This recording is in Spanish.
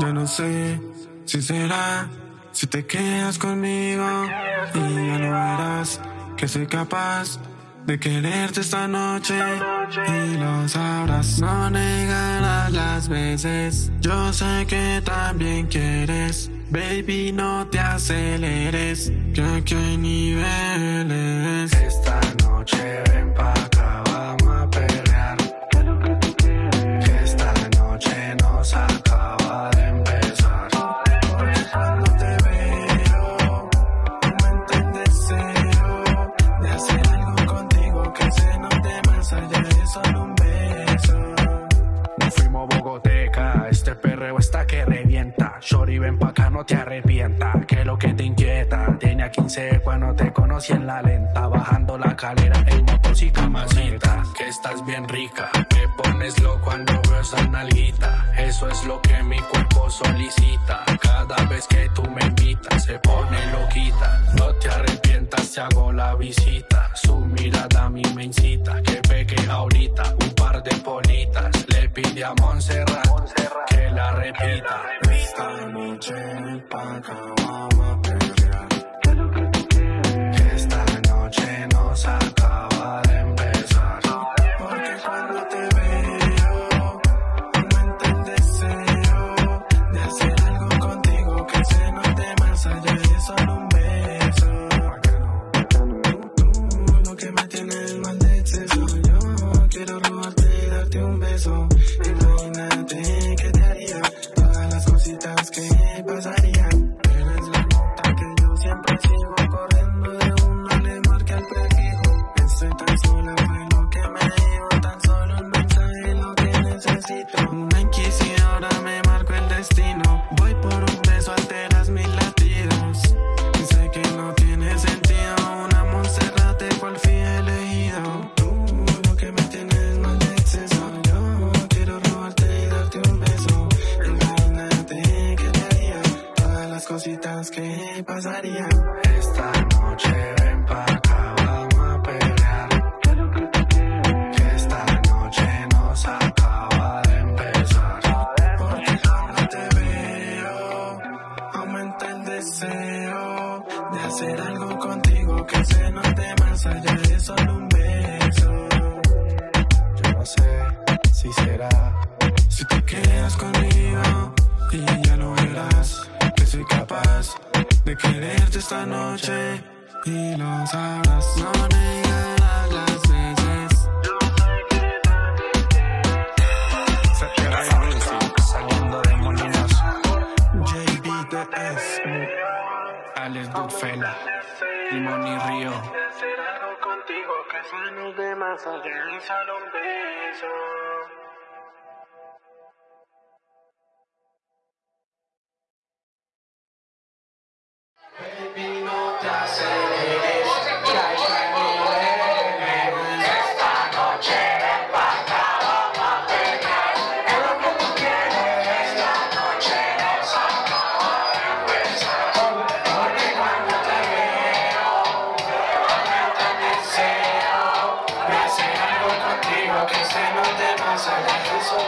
Yo no sé si será si te quedas conmigo y ya no verás que soy capaz de quererte esta noche y lo sabrás. No negarás las veces. Yo sé que también quieres. Baby, no te aceleres, que aquí hay niveles. Esta noche ven pa' Este perreo está que revienta. Shorty, ven pa' acá, no te arrepienta. Que lo que te inquieta. Tenía 15 cuando te conocí en la lenta. Bajando la calera en motos y. Que estás bien rica. Me pones loco cuando veo esa nalguita. Eso es lo que mi cuerpo solicita. Cada vez que tú me invitas, se pone loquita. No te arrepientas, te hago la visita. Su mirada a mí me incita. Que pegue ahorita un par de politas. Le pide a Montserrat que la repita. Esta noche pa' acá vamos a perrear. Que esta noche nos acaba de empezar. Porque cuando te veo, aumenta el deseo de hacer algo contigo que se note más allá de solo un beso. Tú, lo que me tienes mal de exceso. Yo quiero robarte y darte un beso. Cositas que pasarían. Esta noche ven pa' acá, vamos a pelear. Que esta noche nos acaba de empezar. Porque cuando te veo, aumenta el deseo de hacer algo contigo que se note más allá de solo un beso. Yo no sé si será. Si te quedas conmigo y ya lo verás soy capaz de quererte esta noche y lo sabrás. No negarás las veces. Saliendo de Molinos, JBTS, Alex Goodfella, Limón y Río. hacer algo contigo que se nos dé más allá de solo Esta noche de paja vamos a pegar. Es lo que tú quieres esta noche de saco a. Porque cuando te veo, te va a deseo. Me hace algo contigo que se no te allá de su.